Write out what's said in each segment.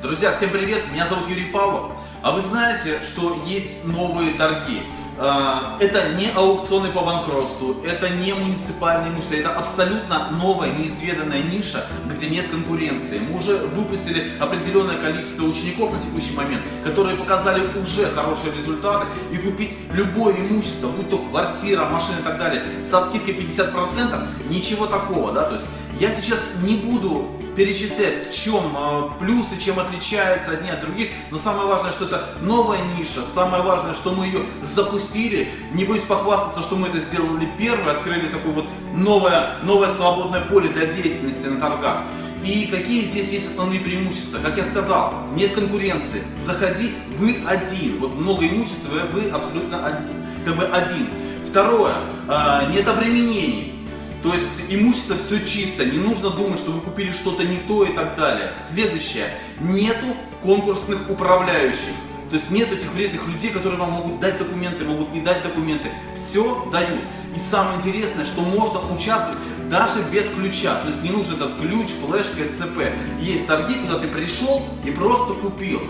Друзья, всем привет! Меня зовут Юрий Павлов. А вы знаете, что есть новые торги? А, это не аукционы по банкротству, это не муниципальные имущества, это абсолютно новая, неизведанная ниша, где нет конкуренции. Мы уже выпустили определенное количество учеников на текущий момент, которые показали уже хорошие результаты, и купить любое имущество, будь то квартира, машина и так далее, со скидкой 50%, ничего такого, да, то есть я сейчас не буду перечислять, в чем э, плюсы, чем отличается одни от других, но самое важное, что это новая ниша, самое важное, что мы ее запустили, не боюсь похвастаться, что мы это сделали первые, открыли такое вот новое, новое свободное поле для деятельности на торгах. И какие здесь есть основные преимущества? Как я сказал, нет конкуренции. Заходи, вы один. Вот много имущества, вы абсолютно один. Как бы один. Второе, э, нет обременений. То есть имущество все чисто, не нужно думать, что вы купили что-то не то и так далее. Следующее, нету конкурсных управляющих. То есть нет этих вредных людей, которые вам могут дать документы, могут не дать документы. Все дают. И самое интересное, что можно участвовать даже без ключа. То есть не нужен этот ключ, флешка, ЦП. Есть торги, куда ты пришел и просто купил.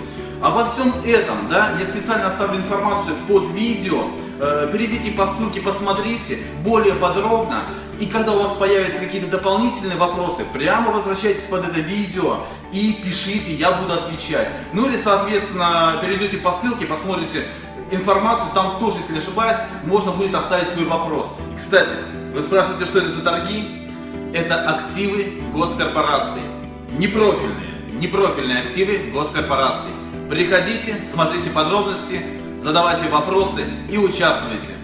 Обо всем этом, да, я специально оставлю информацию под видео. Э, перейдите по ссылке, посмотрите более подробно. И когда у вас появятся какие-то дополнительные вопросы, прямо возвращайтесь под это видео и пишите, я буду отвечать. Ну или, соответственно, перейдете по ссылке, посмотрите информацию, там тоже, если не ошибаюсь, можно будет оставить свой вопрос. Кстати, вы спрашиваете, что это за торги? Это активы госкорпораций. Непрофильные, непрофильные активы госкорпораций. Приходите, смотрите подробности, задавайте вопросы и участвуйте.